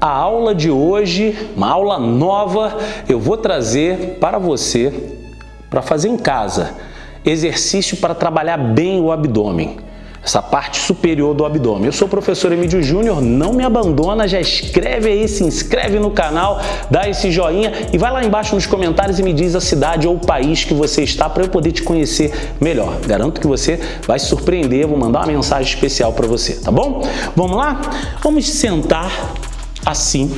A aula de hoje, uma aula nova, eu vou trazer para você, para fazer em casa, exercício para trabalhar bem o abdômen essa parte superior do abdômen. Eu sou o professor Emílio Júnior, não me abandona, já escreve aí, se inscreve no canal, dá esse joinha e vai lá embaixo nos comentários e me diz a cidade ou o país que você está para eu poder te conhecer melhor. Garanto que você vai se surpreender, vou mandar uma mensagem especial para você, tá bom? Vamos lá? Vamos sentar assim,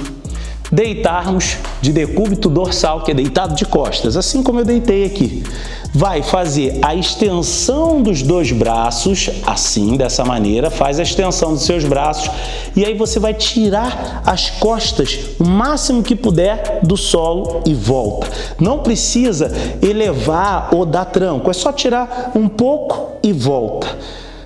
deitarmos de decúbito dorsal, que é deitado de costas, assim como eu deitei aqui. Vai fazer a extensão dos dois braços, assim, dessa maneira, faz a extensão dos seus braços e aí você vai tirar as costas o máximo que puder do solo e volta. Não precisa elevar ou dar tranco, é só tirar um pouco e volta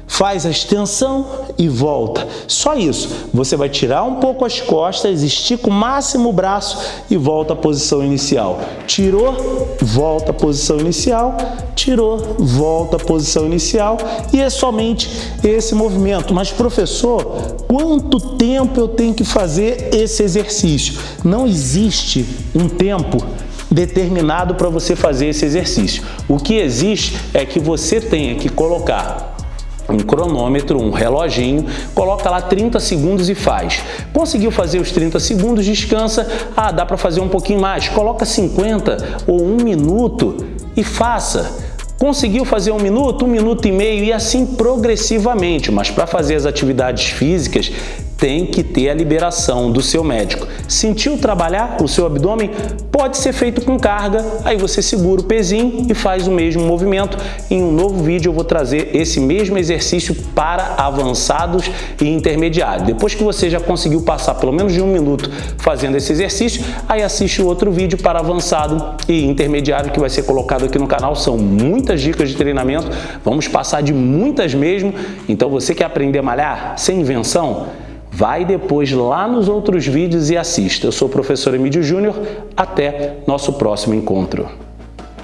faz a extensão e volta. Só isso. Você vai tirar um pouco as costas, estica o máximo o braço e volta à posição inicial. Tirou, volta à posição inicial, tirou, volta à posição inicial e é somente esse movimento. Mas professor, quanto tempo eu tenho que fazer esse exercício? Não existe um tempo determinado para você fazer esse exercício. O que existe é que você tenha que colocar um cronômetro, um reloginho, coloca lá 30 segundos e faz. Conseguiu fazer os 30 segundos, descansa, ah, dá para fazer um pouquinho mais, coloca 50 ou um minuto e faça. Conseguiu fazer um minuto, um minuto e meio e assim progressivamente, mas para fazer as atividades físicas tem que ter a liberação do seu médico. Sentiu trabalhar o seu abdômen? Pode ser feito com carga, aí você segura o pezinho e faz o mesmo movimento. Em um novo vídeo eu vou trazer esse mesmo exercício para avançados e intermediários. Depois que você já conseguiu passar pelo menos de um minuto fazendo esse exercício, aí assiste o outro vídeo para avançado e intermediário que vai ser colocado aqui no canal. São muitas dicas de treinamento, vamos passar de muitas mesmo. Então você quer aprender a malhar sem invenção? Vai depois lá nos outros vídeos e assista. Eu sou o professor Emílio Júnior. Até nosso próximo encontro.